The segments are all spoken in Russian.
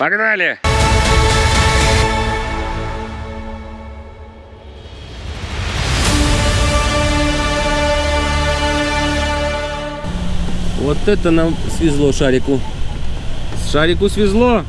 Погнали! Вот это нам свезло шарику. Шарику свезло.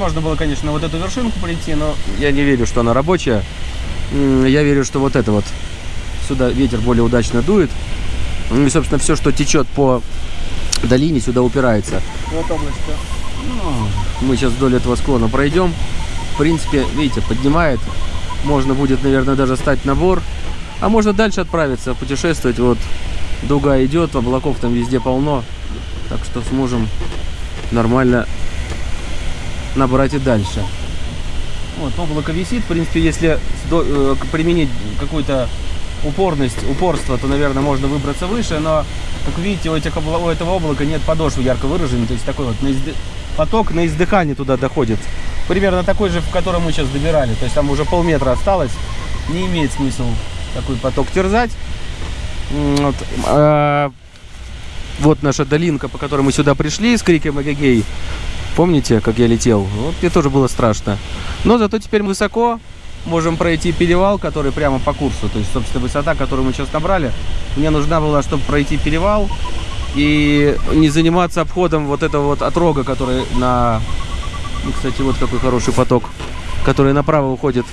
Можно было, конечно, вот эту вершинку прийти, но Я не верю, что она рабочая. Я верю, что вот это вот сюда ветер более удачно дует. Ну и, собственно, все, что течет по долине, сюда упирается. вот область-то. Мы сейчас вдоль этого склона пройдем. В принципе, видите, поднимает. Можно будет, наверное, даже стать на бор. А можно дальше отправиться, путешествовать. Вот дуга идет, облаков там везде полно. Так что сможем нормально набрать и дальше. Вот, облако висит. В принципе, если э, применить какую-то упорность, упорство, то, наверное, можно выбраться выше. Но, как видите, у, этих у этого облака нет подошвы ярко выраженной. То есть такой вот на поток на издыхание туда доходит. Примерно такой же, в котором мы сейчас добирали. То есть там уже полметра осталось. Не имеет смысла такой поток терзать. Вот, а, вот наша долинка, по которой мы сюда пришли с криком Эгегей. Помните, как я летел? Вот мне тоже было страшно. Но зато теперь мы высоко. можем пройти перевал, который прямо по курсу. То есть, собственно, высота, которую мы сейчас набрали. Мне нужна была, чтобы пройти перевал и не заниматься обходом вот этого вот отрога, который на... Ну, кстати, вот какой хороший поток, который направо уходит.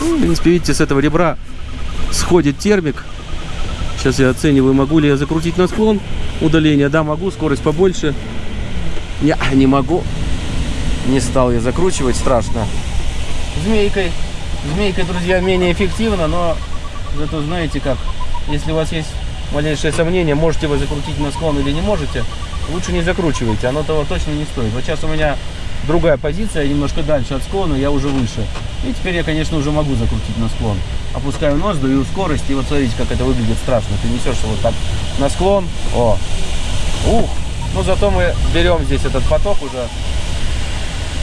Ну, в принципе, видите, с этого ребра сходит термик. Сейчас я оцениваю, могу ли я закрутить на склон удаление. Да, могу, скорость побольше. Не, не могу. Не стал я закручивать, страшно. Змейкой. Змейкой, друзья, менее эффективно, но зато знаете как. Если у вас есть малейшее сомнение, можете вы закрутить на склон или не можете, лучше не закручивайте, оно того точно не стоит. Вот сейчас у меня другая позиция, немножко дальше от склона, я уже выше. И теперь я, конечно, уже могу закрутить на склон. Опускаю нос, даю скорость, и вот смотрите, как это выглядит страшно. Ты несешься вот так на склон, о, ух, ну зато мы берем здесь этот поток уже,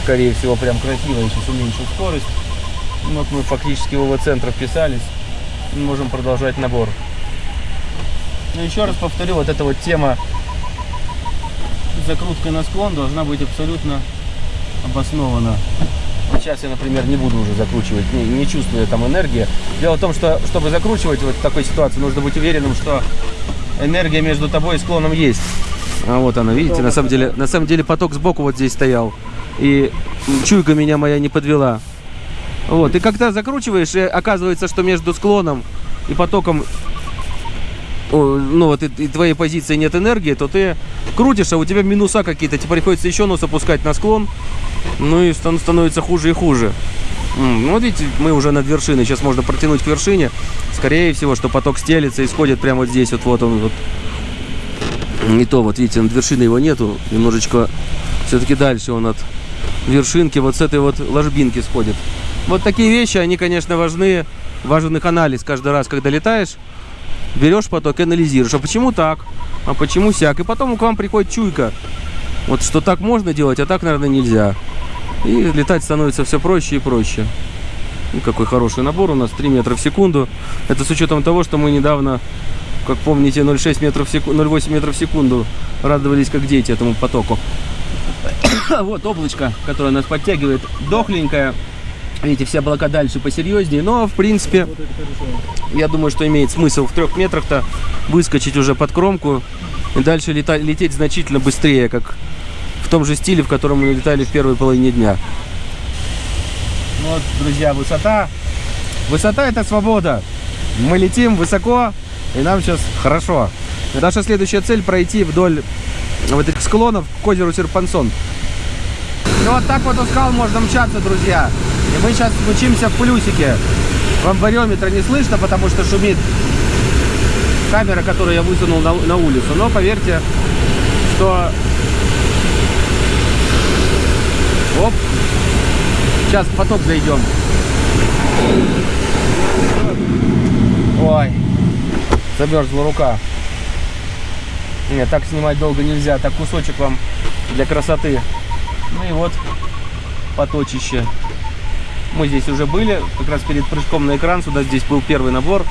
скорее всего, прям красиво, я сейчас уменьшу скорость. Вот мы фактически в его центр вписались, можем продолжать набор. Но еще раз повторю, вот эта вот тема закрутка на склон должна быть абсолютно обоснована. Сейчас я, например, не буду уже закручивать, не, не чувствую там энергии. Дело в том, что чтобы закручивать вот в такой ситуации, нужно быть уверенным, что энергия между тобой и склоном есть. А вот она, видите, на самом деле, на самом деле поток сбоку вот здесь стоял. И чуйка меня моя не подвела. Вот, и когда закручиваешь, и оказывается, что между склоном и потоком ну вот и, и твоей позиции нет энергии, то ты крутишь, а у тебя минуса какие-то, тебе приходится еще нос опускать на склон, ну и становится хуже и хуже. Ну вот видите, мы уже над вершиной, сейчас можно протянуть к вершине, скорее всего, что поток стелится и сходит прямо вот здесь, вот, вот он, вот. Не то, вот видите, над вершиной его нету, немножечко все-таки дальше он от вершинки, вот с этой вот ложбинки сходит. Вот такие вещи, они, конечно, важны, важен их анализ каждый раз, когда летаешь берешь поток и анализируешь. А почему так? А почему сяк? И потом к вам приходит чуйка. Вот что так можно делать, а так, наверное, нельзя. И летать становится все проще и проще. Какой хороший набор у нас, 3 метра в секунду. Это с учетом того, что мы недавно, как помните, 0,6 метров в секунду, 0,8 метров в секунду радовались как дети этому потоку. вот облачко, которое нас подтягивает, дохленькое. Видите, все облака дальше посерьезнее, но в принципе, я думаю, что имеет смысл в трех метрах-то выскочить уже под кромку и дальше летать, лететь значительно быстрее, как в том же стиле, в котором мы летали в первой половине дня. Вот, друзья, высота. Высота это свобода. Мы летим высоко, и нам сейчас хорошо. Наша следующая цель пройти вдоль вот этих склонов к озеру Серпансон. Ну вот так вот у скал можно мчаться, друзья. И мы сейчас мчимся в плюсике. Вам бариометра не слышно, потому что шумит камера, которую я высунул на, на улицу. Но поверьте, что... Оп! Сейчас в поток зайдем. Ой, замерзла рука. Нет, так снимать долго нельзя. Так кусочек вам для красоты. Ну и вот поточище. Мы здесь уже были, как раз перед прыжком на экран. Сюда здесь был первый набор.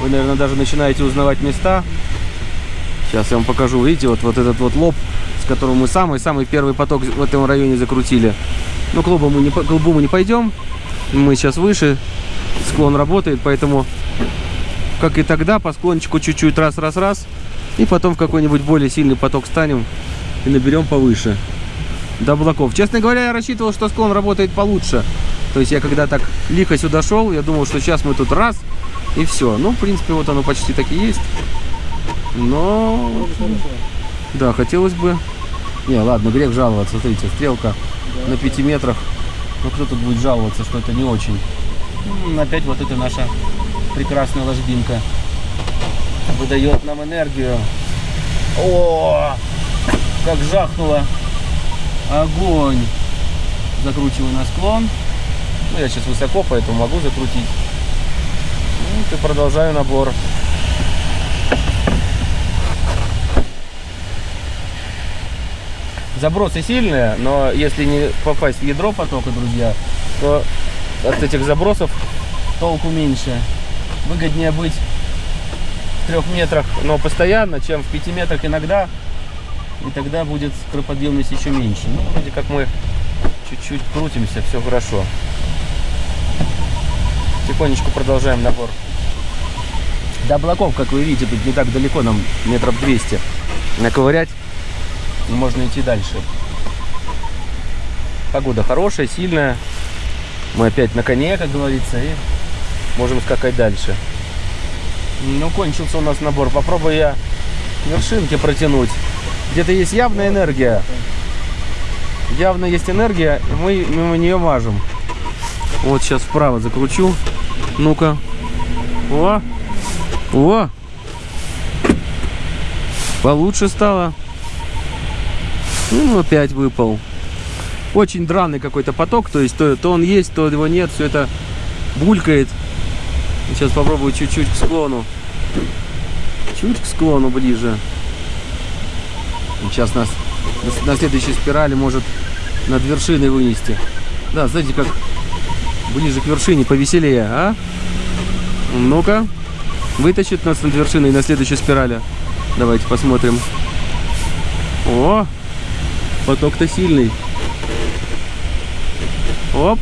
Вы, наверное, даже начинаете узнавать места. Сейчас я вам покажу. Видите, вот, вот этот вот лоб, с которым мы самый-самый первый поток в этом районе закрутили. Но к лобу мы не, к лбу мы не пойдем. Мы сейчас выше. Склон работает, поэтому, как и тогда, по склончику чуть-чуть раз-раз-раз. И потом в какой-нибудь более сильный поток станем и наберем повыше до облаков. Честно говоря, я рассчитывал, что склон работает получше. То есть я когда так лихо сюда шел, я думал, что сейчас мы тут раз и все. Ну, в принципе, вот оно почти так и есть. Но... Да, хотелось бы... Не, ладно, грех жаловаться. Смотрите, стрелка да. на 5 метрах. Ну, кто тут будет жаловаться, что это не очень. Опять вот это наша прекрасная ложбинка. Выдает нам энергию. О, как жахнуло. Огонь. Закручиваю на склон. Ну, я сейчас высоко, поэтому могу закрутить. Ну, и продолжаю набор. Забросы сильные, но если не попасть в ядро потока, друзья, то от этих забросов толку меньше. Выгоднее быть в трех метрах, но постоянно, чем в пяти метрах иногда. И тогда будет скороподъемность еще меньше. Ну, вроде как мы чуть-чуть крутимся, все хорошо. Тихонечку продолжаем набор. До облаков, как вы видите, тут не так далеко, нам метров 200 наковырять. Можно идти дальше. Погода хорошая, сильная. Мы опять на коне, как говорится, и можем скакать дальше. Ну, кончился у нас набор. Попробую я вершинки протянуть. Где-то есть явная энергия. Явно есть энергия, и мы мимо нее мажем. Вот сейчас вправо закручу. Ну-ка. О! О! Получше стало. Ну, опять выпал. Очень драный какой-то поток, то есть то, то он есть, то его нет, все это булькает. Сейчас попробую чуть-чуть к склону. Чуть к склону ближе. Сейчас нас на, следующей спирали может над вершиной вынести. Да, знаете, как ближе к вершине повеселее, а? Ну-ка, вытащит нас над вершиной на следующей спирали. Давайте посмотрим. О, поток-то сильный. Оп.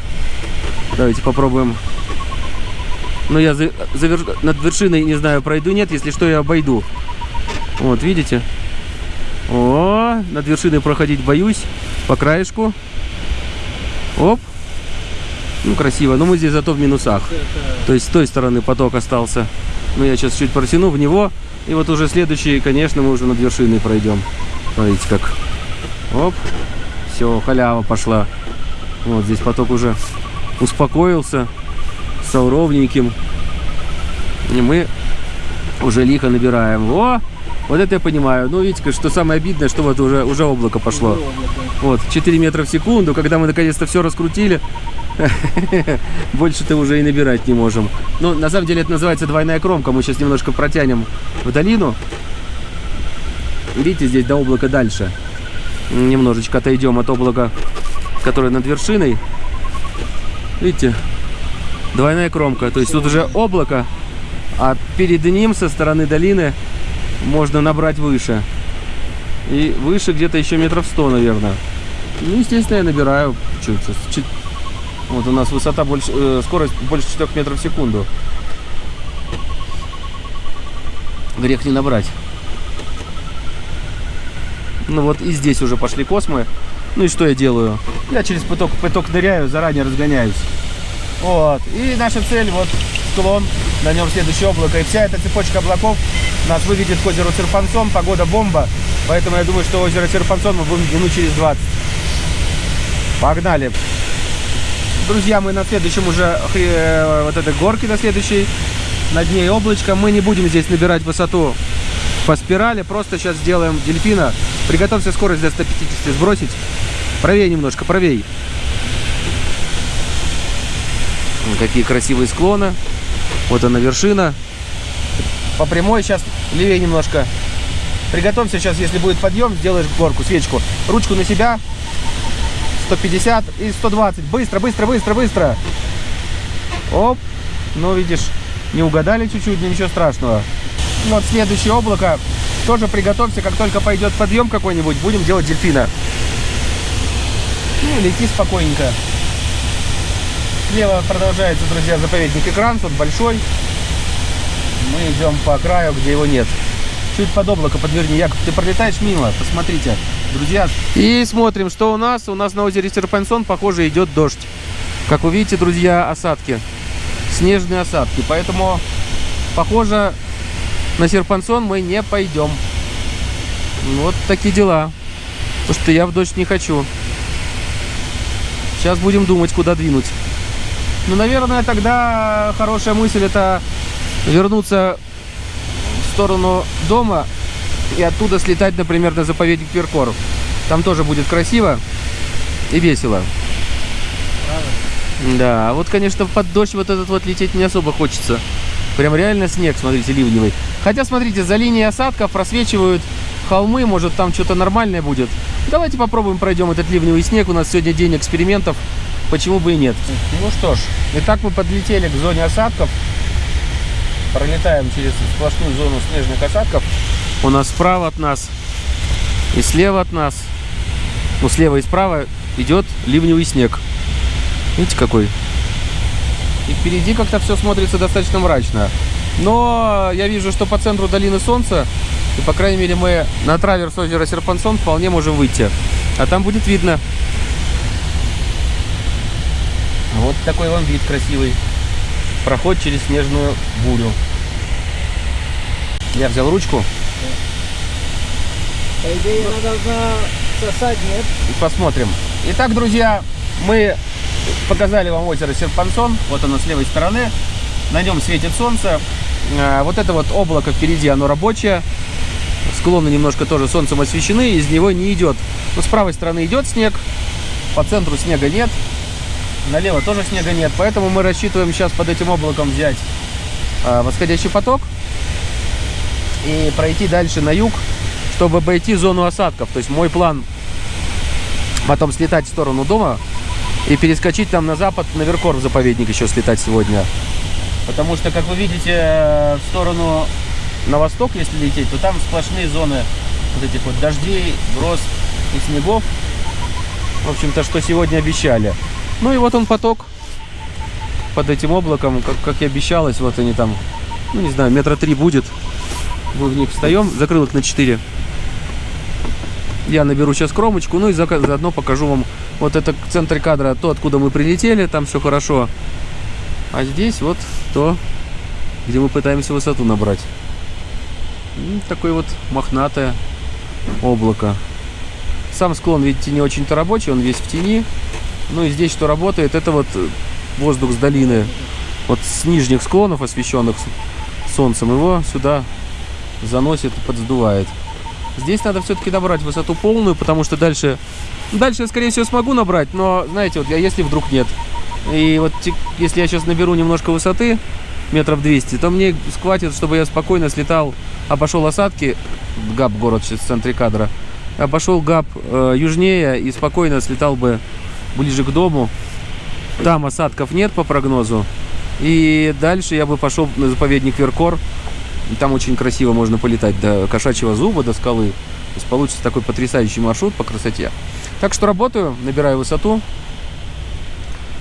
Давайте попробуем. Ну, я за, за над вершиной, не знаю, пройду, нет. Если что, я обойду. Вот, видите? О, над вершиной проходить боюсь. По краешку. Оп. Ну, красиво. Но мы здесь зато в минусах. То есть с той стороны поток остался. Ну, я сейчас чуть протяну в него. И вот уже следующий, конечно, мы уже над вершиной пройдем. Смотрите, как. Оп. Все, халява пошла. Вот здесь поток уже успокоился. Стал ровненьким. И мы уже лихо набираем. О! Вот это я понимаю. Ну, видите, что самое обидное, что вот уже, уже облако пошло. Вот, 4 метра в секунду. Когда мы наконец-то все раскрутили, больше-то уже и набирать не можем. Ну, на самом деле это называется двойная кромка. Мы сейчас немножко протянем в долину. Видите, здесь до облака дальше. Немножечко отойдем от облака, которое над вершиной. Видите, двойная кромка. То есть тут уже облако, а перед ним со стороны долины можно набрать выше. И выше где-то еще метров 100, наверное. Ну, естественно, я набираю. Чуть, вот у нас высота больше, э, скорость больше 4 метров в секунду. Грех не набрать. Ну вот и здесь уже пошли космы. Ну и что я делаю? Я через поток, поток ныряю, заранее разгоняюсь. Вот. И наша цель, вот склон, на нем следующее облако. И вся эта цепочка облаков нас выведет к озеру Серпансон. Погода бомба. Поэтому я думаю, что озеро Серпансон мы будем минут через 20. Погнали. Друзья, мы на следующем уже э, вот этой горке на следующей. Над ней облачко. Мы не будем здесь набирать высоту по спирали. Просто сейчас сделаем дельфина. Приготовься скорость до 150 сбросить. Правее немножко, правее. Какие красивые склоны. Вот она вершина. По прямой сейчас левее немножко. Приготовься сейчас, если будет подъем, сделаешь горку, свечку. Ручку на себя. 150 и 120. Быстро, быстро, быстро, быстро. Оп. Ну, видишь, не угадали чуть-чуть, но ничего страшного. Вот следующее облако. Тоже приготовься, как только пойдет подъем какой-нибудь, будем делать дельфина. Ну, лети спокойненько. Слева продолжается, друзья, заповедник экран, тут большой. Мы идем по краю, где его нет. Чуть под облако подверни. Яков, ты пролетаешь мимо, посмотрите, друзья. И смотрим, что у нас. У нас на озере Серпансон, похоже, идет дождь. Как вы видите, друзья, осадки. Снежные осадки. Поэтому, похоже, на Серпансон мы не пойдем. Вот такие дела. Потому что я в дождь не хочу. Сейчас будем думать, куда двинуть. Ну, наверное, тогда хорошая мысль это вернуться в сторону дома и оттуда слетать, например, на заповедник Перкор. Там тоже будет красиво и весело. Правильно. Да, а вот, конечно, под дождь вот этот вот лететь не особо хочется. Прям реально снег, смотрите, ливневый. Хотя, смотрите, за линией осадков просвечивают холмы, может там что-то нормальное будет. Давайте попробуем пройдем этот ливневый снег. У нас сегодня день экспериментов почему бы и нет. Ну что ж, итак мы подлетели к зоне осадков. Пролетаем через сплошную зону снежных осадков. У нас справа от нас и слева от нас, ну слева и справа идет ливневый снег. Видите какой? И впереди как-то все смотрится достаточно мрачно. Но я вижу, что по центру долины Солнца, и по крайней мере мы на траверс озера Серпансон вполне можем выйти. А там будет видно. Вот такой вам вид красивый. Проход через снежную бурю. Я взял ручку По идее, она должна сосать, нет? и посмотрим. Итак, друзья, мы показали вам озеро Серпансон. Вот оно с левой стороны. На нем светит солнце. А, Вот это вот облако впереди, оно рабочее. Склоны немножко тоже солнцем освещены, из него не идет. Ну, с правой стороны идет снег, по центру снега нет, налево тоже снега нет. Поэтому мы рассчитываем сейчас под этим облаком взять а, восходящий поток и пройти дальше на юг, чтобы обойти зону осадков. То есть мой план потом слетать в сторону дома и перескочить там на запад, на Веркор в заповедник еще слетать сегодня. Потому что, как вы видите, э, в сторону на восток, если лететь, то там сплошные зоны вот этих вот дождей, гроз и снегов. В общем-то, что сегодня обещали. Ну и вот он поток под этим облаком, как, как и обещалось. Вот они там, ну не знаю, метра три будет. Мы в них встаем, закрыл их на 4. Я наберу сейчас кромочку, ну и зака- заодно покажу вам вот это в центре кадра, то, откуда мы прилетели, там все хорошо. А здесь вот то, где мы пытаемся высоту набрать. М, Такое вот мохнатое облако. Сам склон, видите, не очень-то рабочий, он весь в тени. Ну и здесь что работает, это вот э, воздух с долины, вот с нижних склонов, освещенных солнцем, его сюда заносит подсдувает. Здесь надо все-таки набрать высоту полную, потому что дальше... Дальше я, скорее всего, смогу набрать, но, знаете, вот я, если вдруг нет. И вот если я сейчас наберу немножко высоты, метров 200, то мне схватит, чтобы я спокойно слетал, обошел осадки, ГАП город сейчас в центре кадра, обошел ГАП э, южнее и спокойно слетал бы ближе к дому. Там осадков нет по прогнозу. И дальше я бы пошел на заповедник Веркор. Там очень красиво можно полетать до кошачьего зуба, до скалы. То есть получится такой потрясающий маршрут по красоте. Так что работаю, набираю высоту.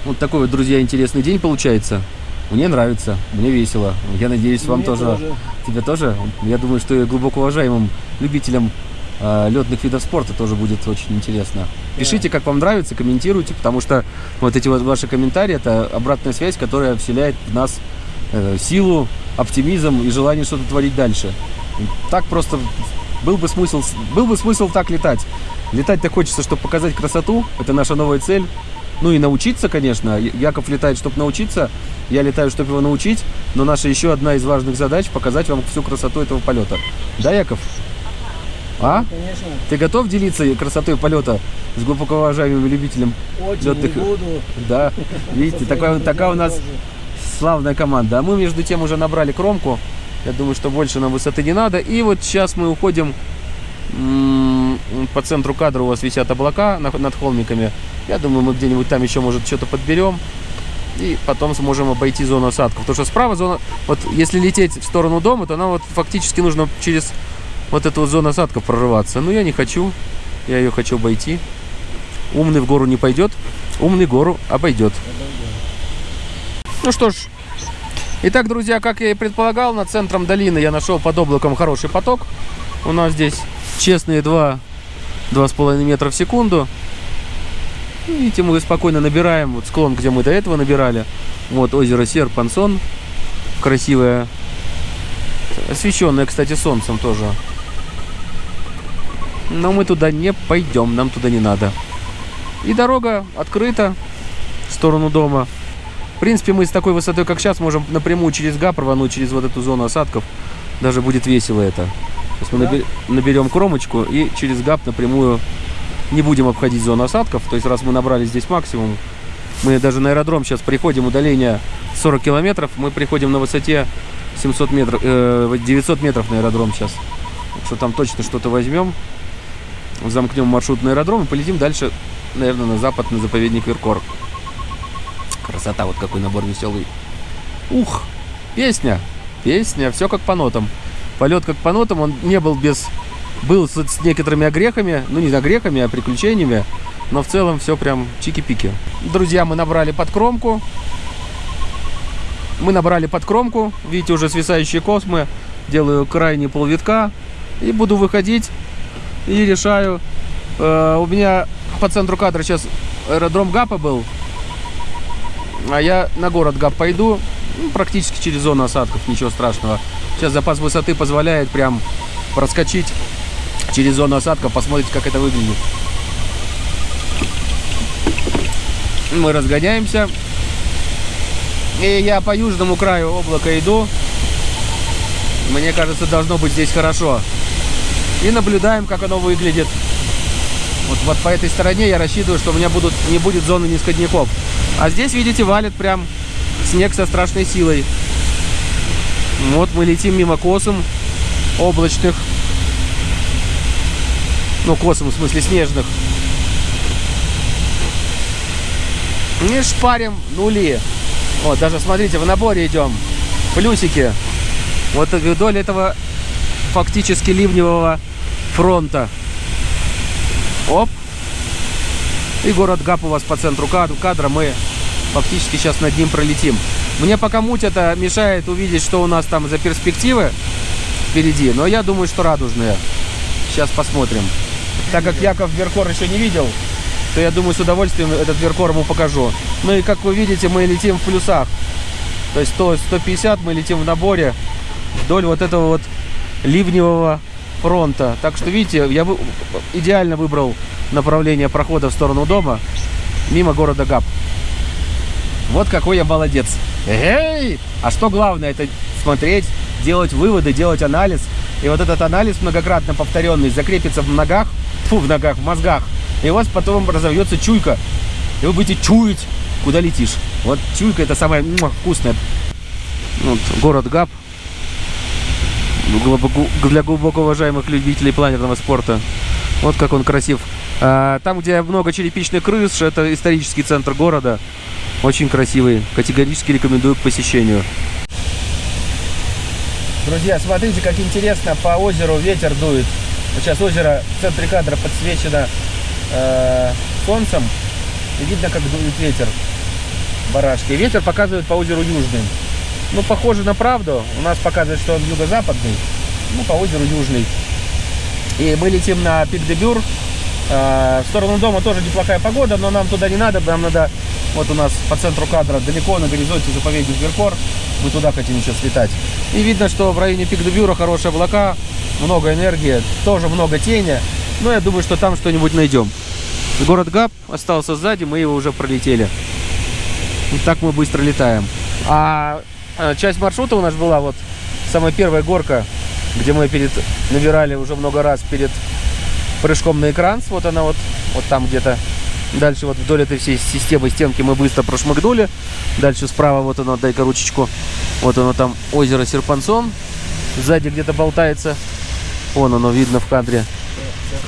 Вот такой вот, друзья, интересный день получается. Мне нравится, мне весело. Я надеюсь, вам Мне тоже. Тебе тоже? Я думаю, что и глубоко уважаемым любителям э, летных видов спорта тоже будет очень интересно. Пишите, как вам нравится, комментируйте, потому что вот эти вот ваши комментарии это обратная связь, которая вселяет в нас э, силу, оптимизм и желание что-то творить дальше. Так просто был бы смысл, был бы смысл так летать. Летать-то хочется, чтобы показать красоту, это наша новая цель. Ну и научиться, конечно. Яков летает, чтобы научиться, я летаю, чтобы его научить. Но наша еще одна из важных задач показать вам всю красоту этого полета. Да, Яков? А? Конечно, Ты готов делиться красотой полета с глубоко уважаемым любителем? очень не буду. Да, видите, такая, такая у нас славная команда. А мы между тем уже набрали кромку. Я думаю, что больше нам высоты не надо. И вот сейчас мы уходим по центру кадра у вас висят облака на- над холмиками. Я думаю, мы где-нибудь там еще, может, что-то подберем. И потом сможем обойти зону осадков. Потому что справа зона... Вот если лететь в сторону дома, то нам вот фактически нужно через вот эту вот зону осадков прорываться. Но я не хочу. Я ее хочу обойти. Умный в гору не пойдет. Умный гору обойдет. Ну что ж. Итак, друзья, как я и предполагал, над центром долины я нашел под облаком хороший поток. У нас здесь честные 2, 2,5 метра в секунду. Видите, мы спокойно набираем вот склон, где мы до этого набирали. Вот озеро Серпансон. Красивое. Освещенное, кстати, солнцем тоже. Но мы туда не пойдем, нам туда не надо. И дорога открыта в сторону дома. В принципе, мы с такой высотой, как сейчас, можем напрямую через ГАП рвануть, через вот эту зону осадков. Даже будет весело это. Сейчас мы Да. набер- наберем кромочку и через ГАП напрямую не будем обходить зону осадков. То есть, раз мы набрали здесь максимум, мы даже на аэродром сейчас приходим, удаление 40 километров, мы приходим на высоте 700 метров, э, 900 метров на аэродром сейчас. Так что там точно что-то возьмем, замкнем маршрут на аэродром и полетим дальше, наверное, на запад, на заповедник Веркор. Красота, вот какой набор веселый. Ух, песня, песня, все как по нотам. Полет как по нотам, он не был без... Был с, с некоторыми огрехами, ну не огрехами, а приключениями, но в целом все прям чики-пики. Друзья, мы набрали под кромку. Мы набрали под кромку, видите, уже свисающие космы. Делаю крайний полвитка и буду выходить и решаю. Э, у меня по центру кадра сейчас аэродром ГАПа был, а я на город ГАП пойду, ну, практически через зону осадков, ничего страшного. Сейчас запас высоты позволяет прям проскочить через зону осадков, посмотрите, как это выглядит. Мы разгоняемся. И я по южному краю облака иду. Мне кажется, должно быть здесь хорошо. И наблюдаем, как оно выглядит. Вот, вот по этой стороне я рассчитываю, что у меня будут, не будет зоны низкодняков. А здесь, видите, валит прям снег со страшной силой. Вот мы летим мимо косом облачных. Ну, косом, в смысле, снежных. Не шпарим нули. Вот, даже смотрите, в наборе идем. Плюсики. Вот вдоль этого фактически ливневого фронта. Оп. И город Гап у вас по центру кадра. Мы фактически сейчас над ним пролетим. Мне пока муть это мешает увидеть, что у нас там за перспективы впереди. Но я думаю, что радужные. Сейчас посмотрим. Так как Яков Веркор еще не видел, то я думаю, с удовольствием этот Веркор ему покажу. Ну и как вы видите, мы летим в плюсах. То есть 100, 150 мы летим в наборе вдоль вот этого вот ливневого фронта. Так что, видите, я идеально выбрал направление прохода в сторону дома, мимо города Габ. Вот какой я молодец. Эй! А что главное, это смотреть, делать выводы, делать анализ. И вот этот анализ многократно повторенный закрепится в ногах, фу, в ногах, в мозгах. И у вас потом разовьется чуйка. И вы будете чуять, куда летишь. Вот чуйка это самое вкусное. Вот, город Габ. Для глубоко уважаемых любителей планерного спорта. Вот как он красив. А, там, где много черепичных крыш, это исторический центр города. Очень красивый. Категорически рекомендую к посещению. Друзья, смотрите, как интересно по озеру ветер дует. Сейчас озеро в центре кадра подсвечено э, солнцем. И видно, как дует ветер барашки. ветер показывает по озеру южный. Ну, похоже на правду. У нас показывает, что он юго-западный. Ну, по озеру южный. И мы летим на пик де Бюр. Э, в сторону дома тоже неплохая погода, но нам туда не надо. Нам надо, вот у нас по центру кадра, далеко на горизонте заповедник Веркор. Мы туда хотим еще слетать. И видно, что в районе пик де Бюра хорошие облака, много энергии, тоже много тени. Но я думаю, что там что-нибудь найдем. Город Габ остался сзади, мы его уже пролетели. И так мы быстро летаем. А часть маршрута у нас была вот самая первая горка, где мы перед набирали уже много раз перед прыжком на экран. Вот она вот, вот там где-то. Дальше вот вдоль этой всей системы стенки мы быстро прошмыгнули. Дальше справа вот оно, дай-ка ручечку. Вот оно там озеро Серпансон. Сзади где-то болтается. Вон оно видно в кадре.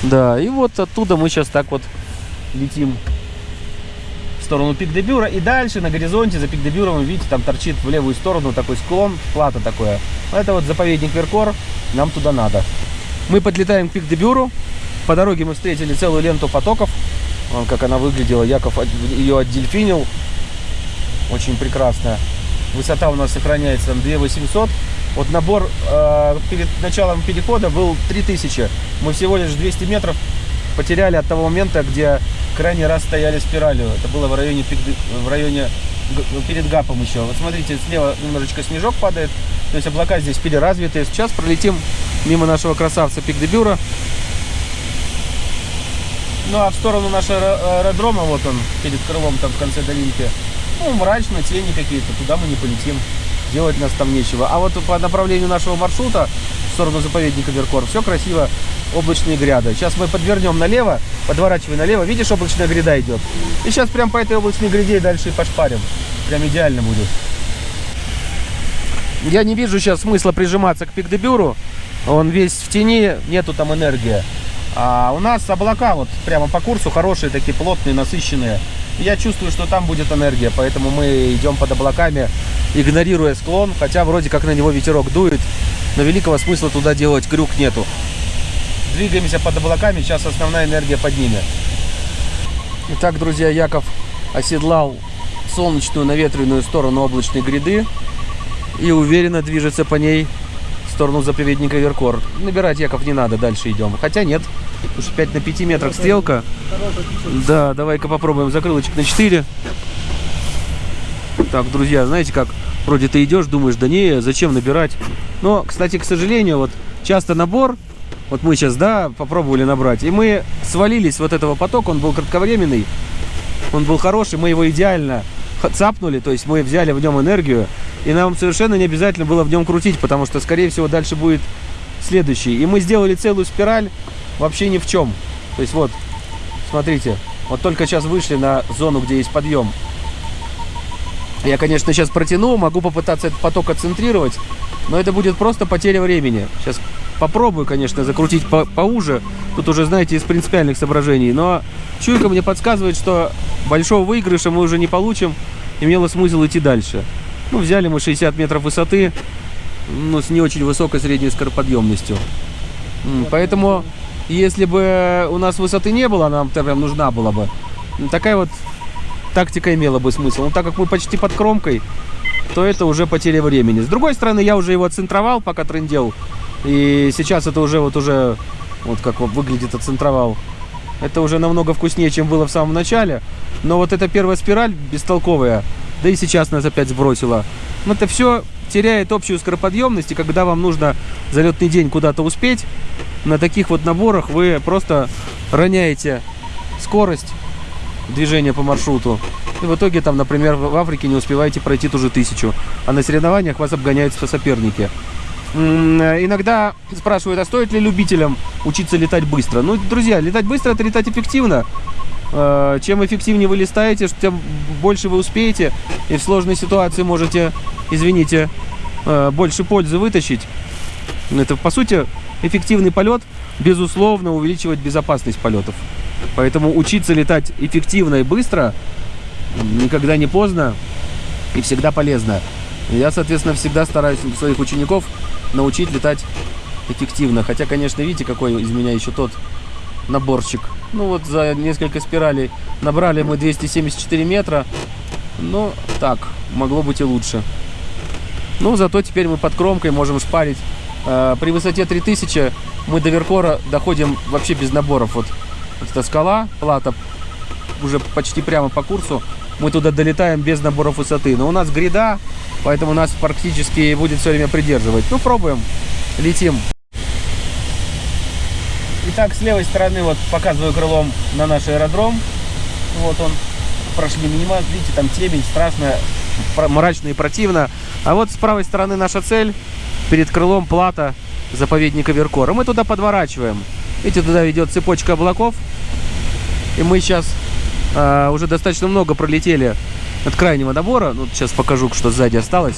Да, и вот оттуда мы сейчас так вот летим сторону пик де Бюра. И дальше на горизонте за пик де Бюром, видите, там торчит в левую сторону такой склон, плата такое. Это вот заповедник Веркор, нам туда надо. Мы подлетаем к пик де Бюру. По дороге мы встретили целую ленту потоков. Вон как она выглядела. Яков ее отдельфинил. Очень прекрасная. Высота у нас сохраняется там 2800. Вот набор э, перед началом перехода был 3000. Мы всего лишь 200 метров потеряли от того момента, где крайний раз стояли спиралью. Это было в районе, в районе перед ГАПом еще. Вот смотрите, слева немножечко снежок падает. То есть облака здесь переразвитые. Сейчас пролетим мимо нашего красавца Пик-де-Бюра. Ну а в сторону нашего аэродрома, вот он, перед крылом там в конце долинки, ну мрачно, тени какие-то, туда мы не полетим, делать нас там нечего. А вот по направлению нашего маршрута, в сторону заповедника Веркор, все красиво, облачные гряды. Сейчас мы подвернем налево, подворачивай налево, видишь, облачная гряда идет. И сейчас прям по этой облачной гряде дальше и пошпарим. Прям идеально будет. Я не вижу сейчас смысла прижиматься к Пикдебюру. Он весь в тени, нету там энергии. А у нас облака вот прямо по курсу хорошие, такие плотные, насыщенные. Я чувствую, что там будет энергия, поэтому мы идем под облаками, игнорируя склон, хотя вроде как на него ветерок дует, но великого смысла туда делать крюк нету. Двигаемся под облаками, сейчас основная энергия под ними. Итак, друзья, Яков оседлал солнечную наветренную сторону облачной гряды. и уверенно движется по ней в сторону заповедника Веркор. Набирать Яков не надо, дальше идем. Хотя нет, уж 5 на 5 метрах стрелка. Да, давай-ка попробуем закрылочек на 4. Так, друзья, знаете как, вроде ты идешь, думаешь, да не, зачем набирать. Но, кстати, к сожалению, вот часто набор, вот мы сейчас, да, попробовали набрать, и мы свалились вот этого потока, он был кратковременный, он был хороший, мы его идеально цапнули, то есть мы взяли в нем энергию, и нам совершенно не обязательно было в нем крутить, потому что, скорее всего, дальше будет следующий. И мы сделали целую спираль вообще ни в чем. То есть вот, смотрите, вот только сейчас вышли на зону, где есть подъем. Я, конечно, сейчас протяну, могу попытаться этот поток отцентрировать, но это будет просто потеря времени. Сейчас попробую, конечно, закрутить по поуже. Тут уже, знаете, из принципиальных соображений. Но чуйка мне подсказывает, что большого выигрыша мы уже не получим. Имело смысл идти дальше. Ну, взяли мы 60 метров высоты, ну, с не очень высокой средней скороподъемностью. Поэтому, если бы у нас высоты не было, нам прям нужна была бы, м, такая вот тактика имела бы смысл. Но так как мы почти под кромкой, то это уже потеря времени. С другой стороны, я уже его центровал, пока трендел. И сейчас это уже вот уже, вот как выглядит оцентровал. Это уже намного вкуснее, чем было в самом начале. Но вот эта первая спираль бестолковая, да и сейчас нас опять сбросила. Но это все теряет общую скороподъемность, и когда вам нужно за летный день куда-то успеть, на таких вот наборах вы просто роняете скорость движения по маршруту. И в итоге там, например, в Африке не успеваете пройти ту же тысячу, а на соревнованиях вас обгоняют со- соперники. Э, Иногда спрашивают, а стоит ли любителям учиться летать быстро? Ну, друзья, летать быстро это летать эффективно. Э, Чем эффективнее вы летаете, тем больше вы успеете. И в сложной ситуации можете, извините, э, больше пользы вытащить. Это, по сути, эффективный полет, безусловно, увеличивает безопасность полетов. Поэтому учиться летать эффективно и быстро никогда не поздно и всегда полезно. Я, соответственно, всегда стараюсь своих учеников научить летать эффективно. Хотя, конечно, видите, какой из меня еще тот наборчик. Ну вот за несколько спиралей набрали мы 274 метра. Ну, так, могло быть и лучше. Ну, зато теперь мы под кромкой можем шпарить. Э, При высоте 3000 мы до Веркора доходим вообще без наборов. Вот эта скала, плата, уже почти прямо по курсу. Мы туда долетаем без наборов высоты. Но у нас гряда, поэтому нас практически будет все время придерживать. Ну, пробуем. Летим. Итак, с левой стороны вот показываю крылом на наш аэродром. Вот он. Прошли минимал. Видите, там темень страшная, пр- мрачно и противно. А вот с правой стороны наша цель. Перед крылом плата заповедника Веркора. Мы туда подворачиваем. Видите, туда ведет цепочка облаков. И мы сейчас а, уже достаточно много пролетели от крайнего набора. Ну, сейчас покажу, что сзади осталось.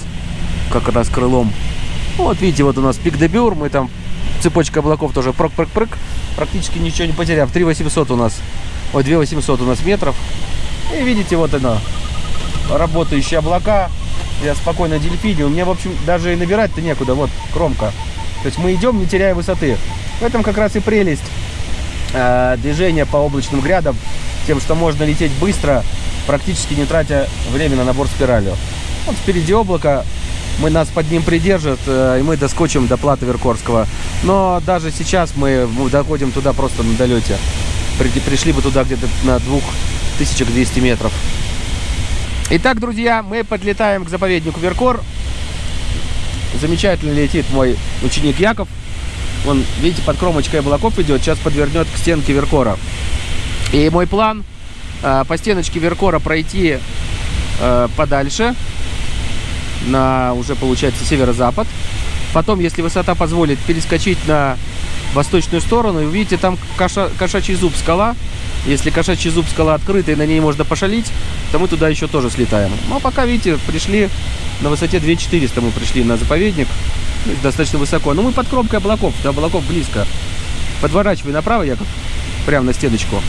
Как раз крылом. Вот видите, вот у нас пик де Бюр. Мы там цепочка облаков тоже прок-прок-прок. Практически ничего не потеряв. 3800 у нас. Ой, 2800 у нас метров. И видите, вот оно. Работающие облака. Я спокойно дельфине. У меня, в общем, даже и набирать-то некуда. Вот, кромка. То есть мы идем, не теряя высоты. В этом как раз и прелесть э, движения по облачным грядам. Тем, что можно лететь быстро, практически не тратя время на набор спиралью. Вот впереди облако. Мы нас под ним придержат, э, и мы доскочим до плата Веркорского. Но даже сейчас мы, доходим туда просто на долете. При- пришли бы туда где-то на 2200 метров. Итак, друзья, мы подлетаем к заповеднику Веркор. Замечательно летит мой ученик Яков. Он, видите, под кромочкой облаков идет, сейчас подвернет к стенке Веркора. И мой план по стеночке Веркора пройти э, подальше, на уже получается северо-запад. Потом, если высота позволит, перескочить на восточную сторону. И увидите, там коша- кошачий зуб скала. Если кошачий зуб скала открыта и на ней можно пошалить, то мы туда еще тоже слетаем. Но пока, видите, пришли на высоте 2400 мы пришли на заповедник. Ну, Достаточно высоко. Но мы под кромкой облаков, до облаков близко. Подворачивай направо, Яков, прямо на стеночку.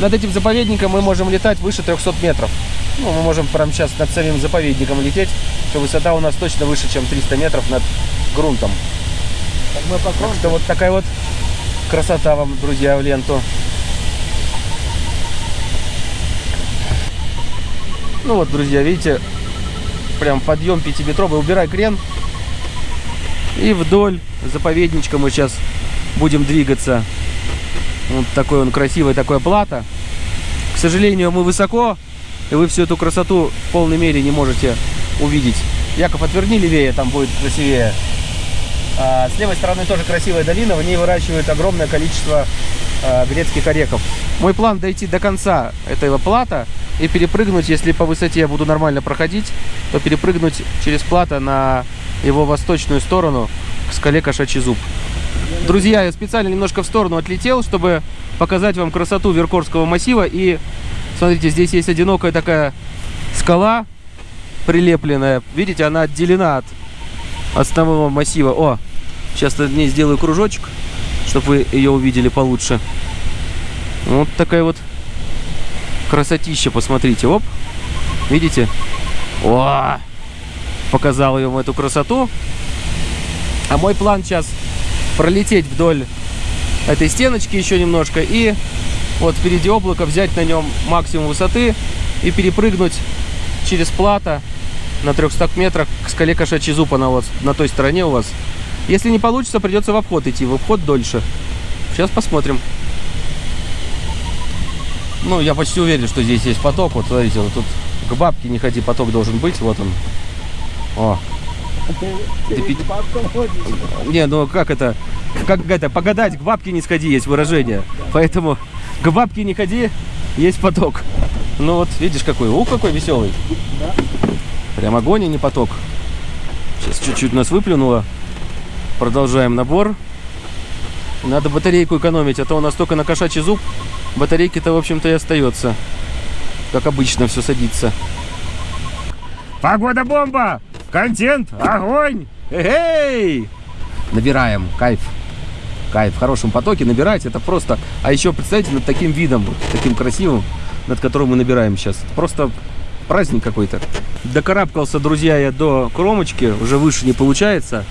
Над этим заповедником мы можем летать выше 300 метров. Ну, мы можем прямо сейчас над самим заповедником лететь, что высота у нас точно выше, чем 300 метров над грунтом. Так мы Так что вот такая вот красота вам, друзья, в ленту. Ну вот, друзья, видите, прям подъем пятиметровый. Убирай крен. И вдоль заповедничка мы сейчас будем двигаться. Вот такой он красивый, такая плата. К сожалению, мы высоко, и вы всю эту красоту в полной мере не можете увидеть. Яков, отверни левее, там будет красивее. А, с левой стороны тоже красивая долина, в ней выращивают огромное количество а, грецких орехов. Мой план дойти до конца этого плата и перепрыгнуть, если по высоте я буду нормально проходить, то перепрыгнуть через плата на его восточную сторону к скале Кошачий Зуб. Друзья, я специально немножко в сторону отлетел, чтобы показать вам красоту Веркорского массива. И смотрите, здесь есть одинокая такая скала прилепленная. Видите, она отделена от основного массива. О, сейчас над ней сделаю кружочек, чтобы вы ее увидели получше. Вот такая вот красотища, посмотрите. Оп, видите? О, показал вам эту красоту. А мой план сейчас пролететь вдоль этой стеночки еще немножко и вот впереди облако взять на нем максимум высоты и перепрыгнуть через плато на 300 метрах к скале Кошачий Зуб, она вот на той стороне у вас. Если не получится, придется в обход идти, в обход дольше. Сейчас посмотрим. Ну, я почти уверен, что здесь есть поток. Вот, смотрите, вот тут к бабке не ходи, поток должен быть. Вот он. О. Ты пи- Не, ну как это? Как это? Погадать, к бабке не сходи, есть выражение. Поэтому к бабке не ходи, есть поток. Ну вот, видишь какой. Ух, какой веселый. Прям огонь, а не поток. Сейчас чуть-чуть нас выплюнуло. Продолжаем набор. Надо батарейку экономить, а то у нас только на кошачий зуб. Батарейки-то, в общем-то, и остается. Как обычно, все садится. Погода бомба! Контент! Огонь! Эй! Набираем. Кайф. Кайф. В хорошем потоке набирать это просто... А еще, представьте, над таким видом, таким красивым, над которым мы набираем сейчас. Просто праздник какой-то. Докарабкался, друзья, я до кромочки. Уже выше не получается.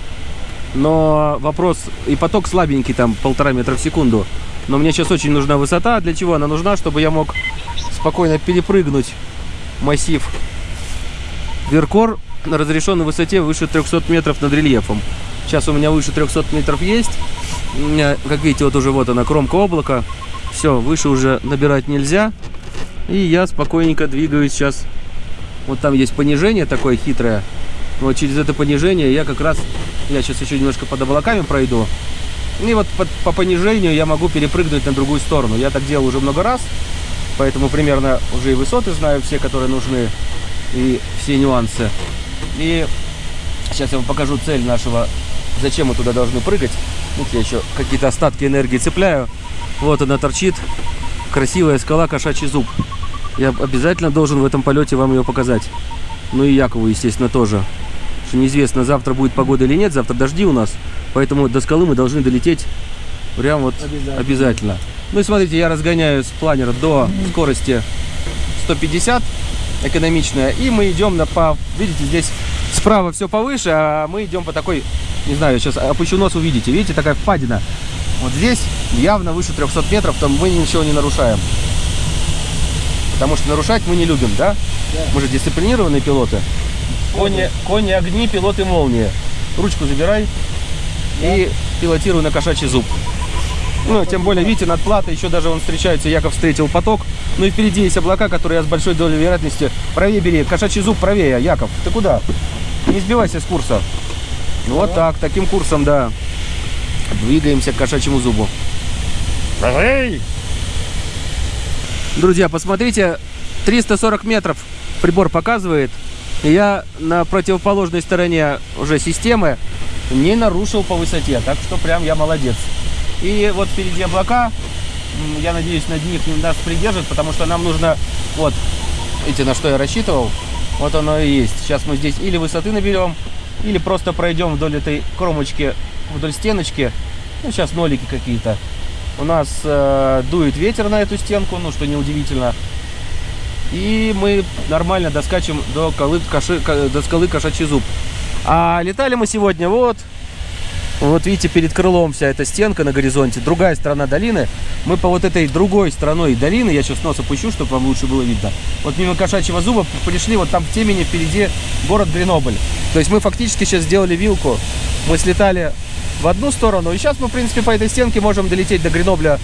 Но вопрос... И поток слабенький, там, полтора метра в секунду. Но мне сейчас очень нужна высота. Для чего она нужна? Чтобы я мог спокойно перепрыгнуть массив Веркор на разрешенной высоте выше 300 метров над рельефом. Сейчас у меня выше 300 метров есть. Как видите, вот уже вот она, кромка облака. Все, выше уже набирать нельзя. И я спокойненько двигаюсь сейчас. Вот там есть понижение такое хитрое. Вот через это понижение я как раз... Я сейчас еще немножко под облаками пройду. И вот по, по понижению я могу перепрыгнуть на другую сторону. Я так делал уже много раз. Поэтому примерно уже и высоты знаю все, которые нужны. И все нюансы. И сейчас я вам покажу цель нашего, зачем мы туда должны прыгать. Вот я еще какие-то остатки энергии цепляю. Вот она торчит. Красивая скала Кошачий зуб. Я обязательно должен в этом полете вам ее показать. Ну и Якову, естественно, тоже. Что неизвестно, завтра будет погода или нет. Завтра дожди у нас. Поэтому до скалы мы должны долететь прям вот Обязательно. обязательно. Ну и смотрите, я разгоняю с планера до скорости 150 экономичная. И мы идем на по... Видите, здесь справа все повыше, а мы идем по такой... Не знаю, сейчас опущу нос, увидите. Видите, такая впадина. Вот здесь явно выше 300 метров, там мы ничего не нарушаем. Потому что нарушать мы не любим, да? Да. Мы же дисциплинированные пилоты. Кони, кони огни, пилоты молнии. Ручку забирай и пилотируй на кошачий зуб. Ну, тем более, видите, над платой еще даже он встречается, Яков встретил поток. Ну и впереди есть облака, которые я с большой долей вероятности... Правее бери, кошачий зуб правее, Яков. Ты куда? Не сбивайся с курса. Вот так, таким курсом, да. Двигаемся к кошачьему зубу. Эй! Друзья, посмотрите, 340 метров прибор показывает. Я на противоположной стороне уже системы не нарушил по высоте. Так что прям я молодец. И вот впереди облака. Я надеюсь, над них нас придержит, потому что нам нужно... Вот, видите, на что я рассчитывал? Вот оно и есть. Сейчас мы здесь или высоты наберем, или просто пройдем вдоль этой кромочки, вдоль стеночки. Ну, сейчас нолики какие-то. У нас э, дует ветер на эту стенку, ну, что неудивительно. И мы нормально доскачем до, колы, ко- до скалы Кошачий Зуб. А летали мы сегодня вот Вот видите, перед крылом вся эта стенка на горизонте, другая сторона долины. Мы по вот этой другой стороной долины, я сейчас нос опущу, чтобы вам лучше было видно. Вот мимо Кошачьего зуба пришли, вот там в темени впереди город Гренобль. То есть мы фактически сейчас сделали вилку. Мы слетали в одну сторону, и сейчас мы, в принципе, по этой стенке можем долететь до Гренобля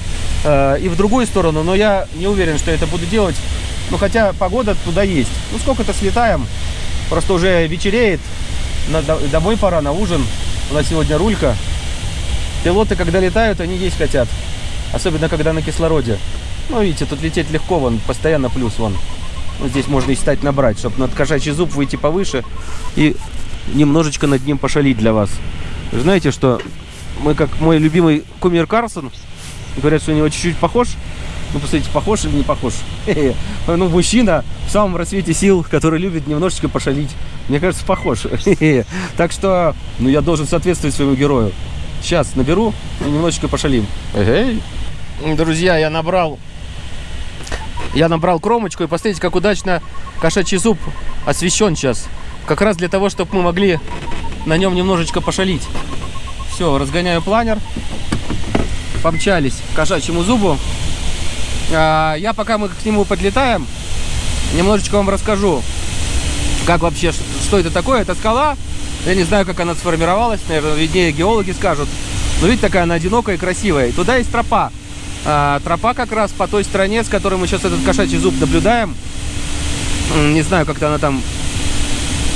э, и в другую сторону, но я не уверен, что это буду делать. Ну, хотя погода туда есть. Ну, сколько-то слетаем, просто уже вечереет, на, домой пора, на ужин. У нас сегодня рулька. Пилоты, когда летают, они есть хотят. Особенно, когда на кислороде. Ну, видите, тут лететь легко, вон, постоянно плюс, вон. Вот здесь можно и стать набрать, чтобы над кошачий зуб выйти повыше и немножечко над ним пошалить для вас. Знаете, что мы, как мой любимый кумир Карсон, говорят, что у него чуть-чуть похож. Ну, посмотрите, похож или не похож? Ну, мужчина в самом расцвете сил, который любит немножечко пошалить. Мне кажется, похож. Так что, ну, я должен соответствовать своему герою. Сейчас наберу и немножечко пошалим. Друзья, я набрал я набрал кромочку, и посмотрите, как удачно кошачий зуб освещен сейчас. Как раз для того, чтобы мы могли на нем немножечко пошалить. Все, разгоняю планер. Помчались к кошачьему зубу. А, я пока мы к нему подлетаем, немножечко вам расскажу, как вообще, что это такое. Это скала. Я не знаю, как она сформировалась. Наверное, виднее геологи скажут. Но видите, такая она одинокая и красивая. И туда есть тропа. А, тропа как раз по той стороне, с которой мы сейчас этот кошачий зуб наблюдаем. Не знаю, как-то она там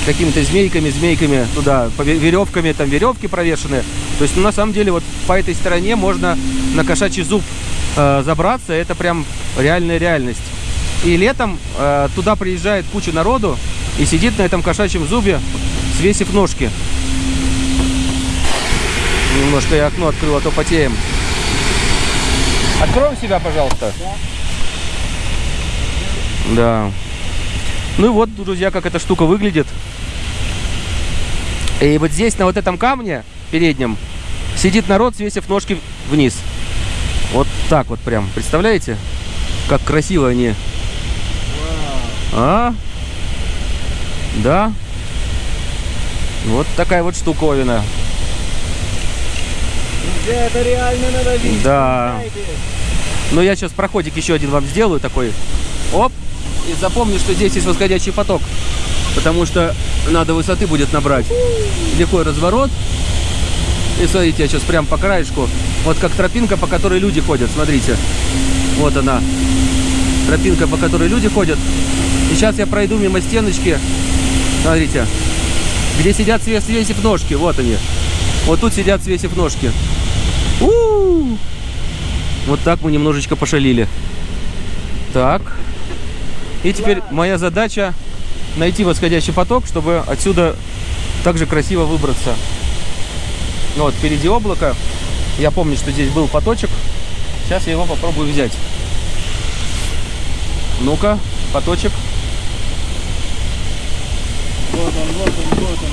какими-то змейками, змейками туда, веревками, там веревки провешены. То есть, ну, на самом деле, вот по этой стороне можно на кошачий зуб э, забраться. Это прям реальная реальность. И летом э, туда приезжает куча народу и сидит на этом кошачьем зубе, свесив ножки. Немножко я окно открыл, а то потеем. Откроем себя, пожалуйста. Да. да. Ну и вот, друзья, как эта штука выглядит. И вот здесь, на вот этом камне переднем, сидит народ, свесив ножки вниз. Вот так вот прям. Представляете? Как красиво они. А? Да? Вот такая вот штуковина. Это реально надо видеть. Да. Но ну, я сейчас проходик еще один вам сделаю такой. Оп. И запомни, что здесь есть восходящий поток. Потому что надо высоты будет набрать. Легкой разворот. И смотрите, я сейчас прям по краешку. Вот как тропинка, по которой люди ходят. Смотрите. Вот она. Тропинка, по которой люди ходят. И сейчас я пройду мимо стеночки. Смотрите. Где сидят свесив ножки. Вот они. Вот тут сидят свесив ножки. У -у -у! Вот так мы немножечко пошалили. Так. И теперь моя задача найти восходящий поток, чтобы отсюда также красиво выбраться. Ну вот, впереди облако. Я помню, что здесь был поточек. Сейчас я его попробую взять. Ну-ка, поточек. Вот он, вот он, вот он.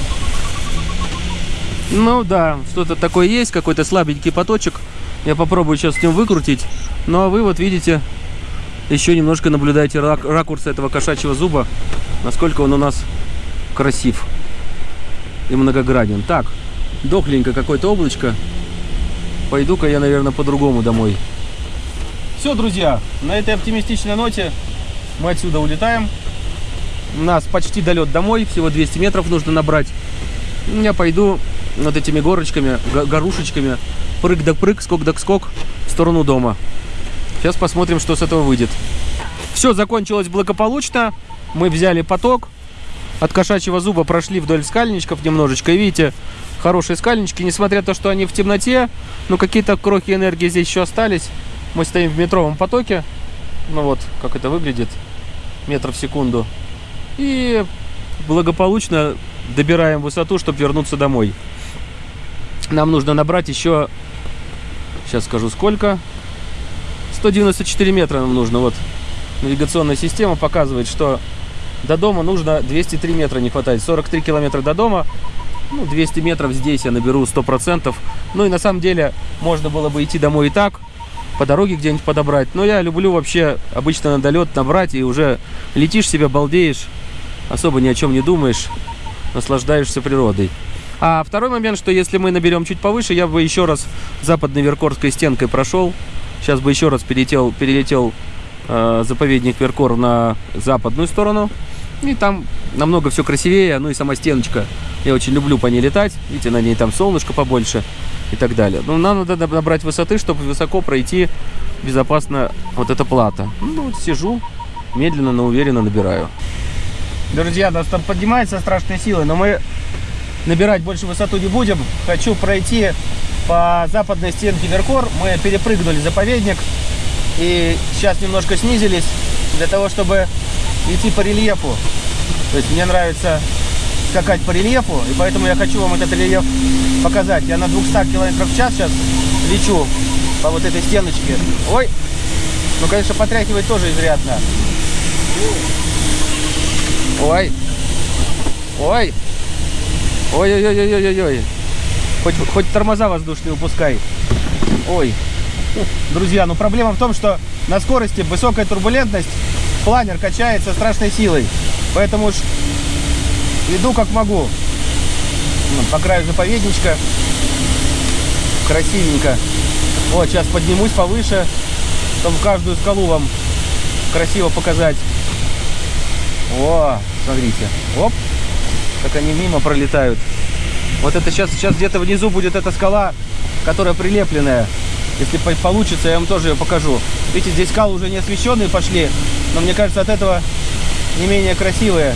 Ну да, что-то такое есть, какой-то слабенький поточек. Я попробую сейчас с ним выкрутить. Ну а вы вот видите, еще немножко наблюдаете рак ракурс этого кошачьего зуба, насколько он у нас красив и многогранен. Так, дохленько какое-то облачко. Пойду-ка я, наверное, по-другому домой. Все, друзья, на этой оптимистичной ноте мы отсюда улетаем. У нас почти долет домой, всего 200 метров нужно набрать. Я пойду вот этими горочками, горушечками, прыг да прыг, скок да скок в сторону дома. Сейчас посмотрим, что с этого выйдет. Все закончилось благополучно. Мы взяли поток. От кошачьего зуба прошли вдоль скальничков немножечко. И видите, хорошие скальнички. Несмотря на то, что они в темноте, но какие-то крохи энергии здесь еще остались. Мы стоим в метровом потоке. Ну вот, как это выглядит. Метров в секунду. И благополучно добираем высоту, чтобы вернуться домой. Нам нужно набрать еще... Сейчас скажу сколько. 194 метра нам нужно. Вот навигационная система показывает, что до дома нужно 203 метра не хватает. 43 километра до дома. Ну, 200 метров здесь я наберу 100%. Ну и на самом деле можно было бы идти домой и так. По дороге где-нибудь подобрать. Но я люблю вообще обычно на долет набрать и уже летишь себе, балдеешь. Особо ни о чем не думаешь. Наслаждаешься природой. А второй момент, что если мы наберем чуть повыше, я бы еще раз западной Веркорской стенкой прошел. Сейчас бы еще раз перелетел, перелетел э, заповедник Веркор на западную сторону. И там намного все красивее, ну и сама стеночка. Я очень люблю по ней летать. Видите, на ней там солнышко побольше и так далее. Но нам надо набрать высоты, чтобы высоко пройти безопасно вот эта плата. Ну, вот сижу, медленно, но уверенно набираю. Друзья, нас там поднимается страшной силой, но мы набирать больше высоту не будем. Хочу пройти по западной стенке Веркор. Мы перепрыгнули заповедник и сейчас немножко снизились для того, чтобы идти по рельефу. То есть мне нравится скакать по рельефу, и поэтому я хочу вам этот рельеф показать. Я на 200 км в час сейчас лечу по вот этой стеночке. Ой! Ну, конечно, потряхивать тоже изрядно. Ой! Ой! Ой-ой-ой-ой-ой-ой! Хоть, хоть тормоза воздушные упускай. Ой. Друзья, ну проблема в том, что на скорости высокая турбулентность, планер качается страшной силой. Поэтому уж иду как могу. Ну, по краю заповедничка. Красивенько. Вот, сейчас поднимусь повыше. Там каждую скалу вам красиво показать. О, смотрите. Оп. Как они мимо пролетают. Вот это сейчас, сейчас где-то внизу будет эта скала, которая прилепленная. Если по- получится, я вам тоже ее покажу. Видите, здесь скалы уже не освещенные пошли, но мне кажется, от этого не менее красивые.